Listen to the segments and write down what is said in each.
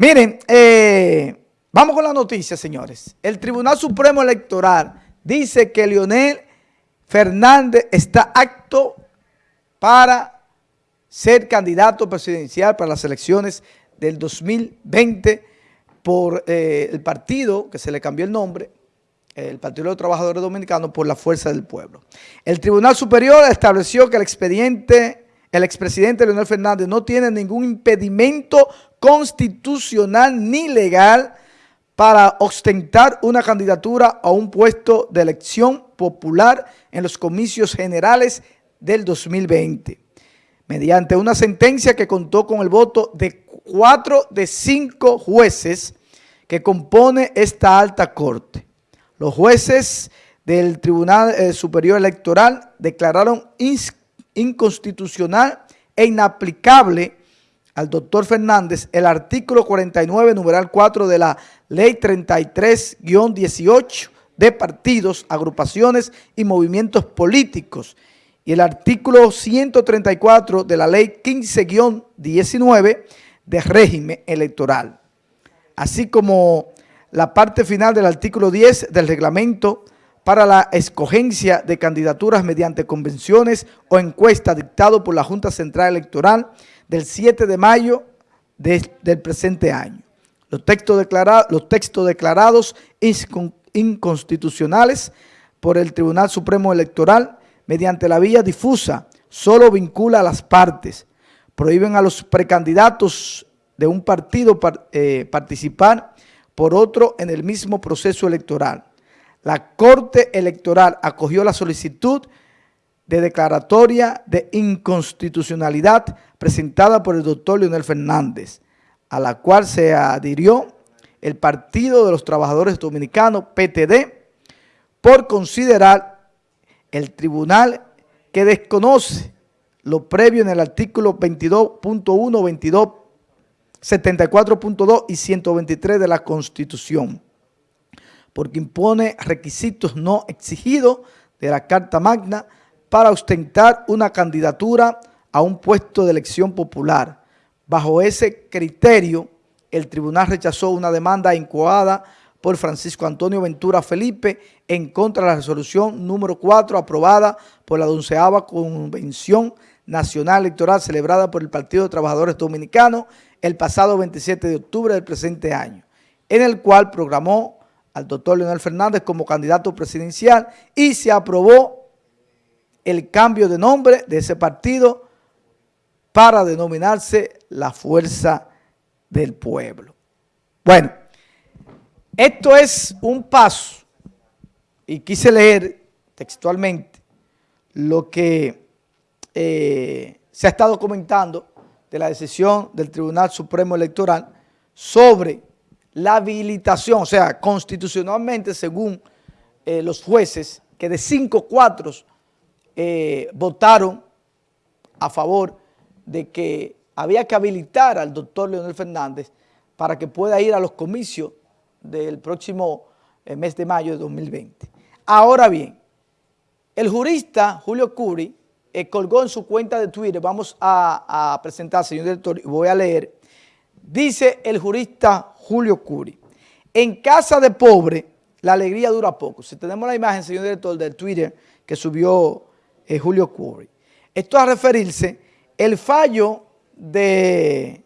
Miren, eh, vamos con la noticia, señores. El Tribunal Supremo Electoral dice que Leonel Fernández está acto para ser candidato presidencial para las elecciones del 2020 por eh, el partido, que se le cambió el nombre, el Partido de los Trabajadores Dominicanos, por la Fuerza del Pueblo. El Tribunal Superior estableció que el expediente el expresidente Leonel Fernández no tiene ningún impedimento constitucional ni legal para ostentar una candidatura a un puesto de elección popular en los comicios generales del 2020, mediante una sentencia que contó con el voto de cuatro de cinco jueces que compone esta alta corte. Los jueces del Tribunal eh, Superior Electoral declararon inconstitucional e inaplicable al doctor Fernández el artículo 49, numeral 4 de la ley 33-18 de partidos, agrupaciones y movimientos políticos y el artículo 134 de la ley 15-19 de régimen electoral, así como la parte final del artículo 10 del reglamento para la escogencia de candidaturas mediante convenciones o encuestas dictado por la Junta Central Electoral del 7 de mayo del presente año. Los textos, los textos declarados inconstitucionales por el Tribunal Supremo Electoral mediante la vía difusa solo vincula a las partes, prohíben a los precandidatos de un partido eh, participar por otro en el mismo proceso electoral la Corte Electoral acogió la solicitud de declaratoria de inconstitucionalidad presentada por el doctor Leonel Fernández, a la cual se adhirió el Partido de los Trabajadores Dominicanos, PTD, por considerar el tribunal que desconoce lo previo en el artículo 22.1, 22, 74.2 y 123 de la Constitución porque impone requisitos no exigidos de la Carta Magna para ostentar una candidatura a un puesto de elección popular. Bajo ese criterio, el tribunal rechazó una demanda incoada por Francisco Antonio Ventura Felipe en contra de la resolución número 4 aprobada por la onceava Convención Nacional Electoral celebrada por el Partido de Trabajadores Dominicanos el pasado 27 de octubre del presente año, en el cual programó al doctor Leonel Fernández como candidato presidencial y se aprobó el cambio de nombre de ese partido para denominarse la Fuerza del Pueblo. Bueno, esto es un paso y quise leer textualmente lo que eh, se ha estado comentando de la decisión del Tribunal Supremo Electoral sobre la habilitación, o sea, constitucionalmente según eh, los jueces, que de cinco cuatro eh, votaron a favor de que había que habilitar al doctor Leonel Fernández para que pueda ir a los comicios del próximo eh, mes de mayo de 2020. Ahora bien, el jurista Julio Curi colgó en su cuenta de Twitter, vamos a, a presentar, señor director, y voy a leer, dice el jurista Julio Curi. En casa de pobre, la alegría dura poco. Si tenemos la imagen, señor director, del Twitter que subió eh, Julio Curi. Esto a referirse, el fallo de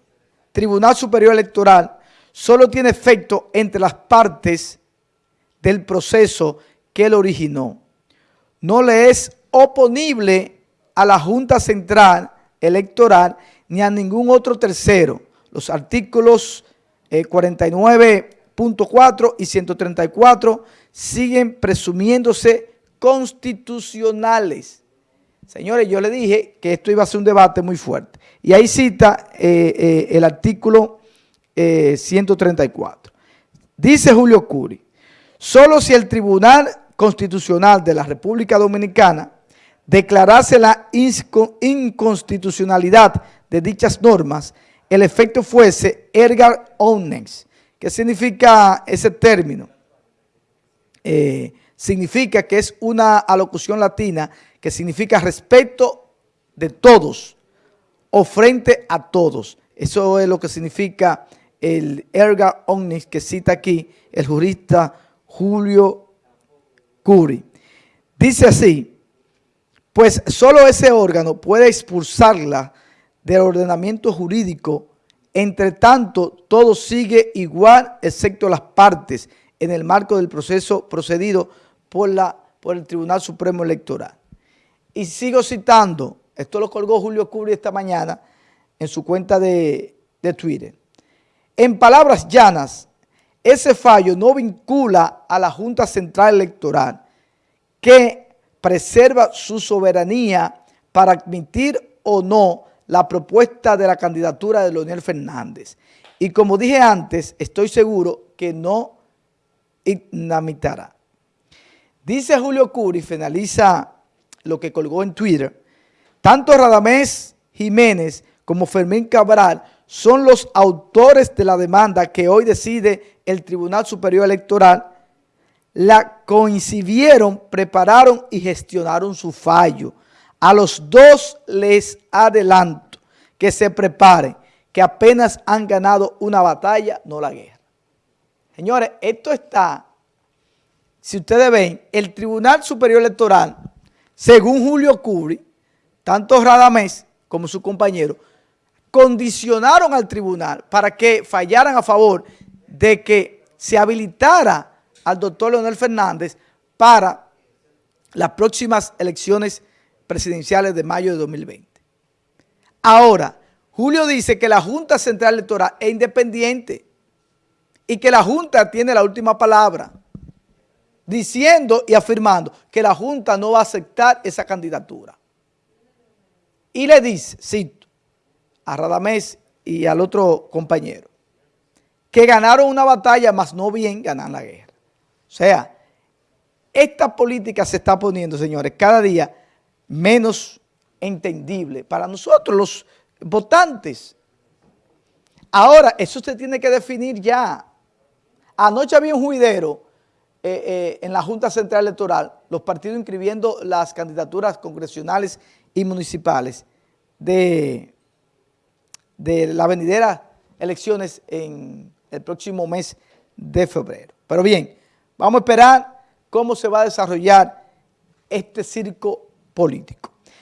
Tribunal Superior Electoral solo tiene efecto entre las partes del proceso que él originó. No le es oponible a la Junta Central Electoral ni a ningún otro tercero. Los artículos 49.4 eh, y 134 siguen presumiéndose constitucionales. Señores, yo le dije que esto iba a ser un debate muy fuerte. Y ahí cita eh, eh, el artículo 134. Dice Julio Curi, solo si el Tribunal Constitucional de la República Dominicana declarase la inconstitucionalidad de dichas normas, el efecto fuese ergar omnes. ¿Qué significa ese término? Eh, significa que es una alocución latina que significa respeto de todos o frente a todos. Eso es lo que significa el erga omnis que cita aquí el jurista Julio Curi. Dice así, pues solo ese órgano puede expulsarla del ordenamiento jurídico, entre tanto todo sigue igual excepto las partes en el marco del proceso procedido por, la, por el Tribunal Supremo Electoral. Y sigo citando, esto lo colgó Julio Curi esta mañana en su cuenta de, de Twitter. En palabras llanas, ese fallo no vincula a la Junta Central Electoral, que preserva su soberanía para admitir o no la propuesta de la candidatura de Leonel Fernández. Y como dije antes, estoy seguro que no inamitará. Dice Julio Curi, finaliza lo que colgó en Twitter, tanto Radamés Jiménez como Fermín Cabral son los autores de la demanda que hoy decide el Tribunal Superior Electoral, la coincidieron, prepararon y gestionaron su fallo. A los dos les adelanto que se preparen, que apenas han ganado una batalla, no la guerra. Señores, esto está, si ustedes ven, el Tribunal Superior Electoral, según Julio Cubri, tanto Radamés como su compañero, condicionaron al tribunal para que fallaran a favor de que se habilitara al doctor Leonel Fernández para las próximas elecciones presidenciales de mayo de 2020. Ahora, Julio dice que la Junta Central Electoral es independiente y que la Junta tiene la última palabra, diciendo y afirmando que la Junta no va a aceptar esa candidatura. Y le dice, cito, a Radamés y al otro compañero, que ganaron una batalla, más no bien ganan la guerra. O sea, esta política se está poniendo, señores, cada día menos entendible para nosotros, los votantes. Ahora, eso se tiene que definir ya. Anoche había un juidero eh, eh, en la Junta Central Electoral, los partidos inscribiendo las candidaturas congresionales y municipales de de las venideras elecciones en el próximo mes de febrero. Pero bien, vamos a esperar cómo se va a desarrollar este circo político.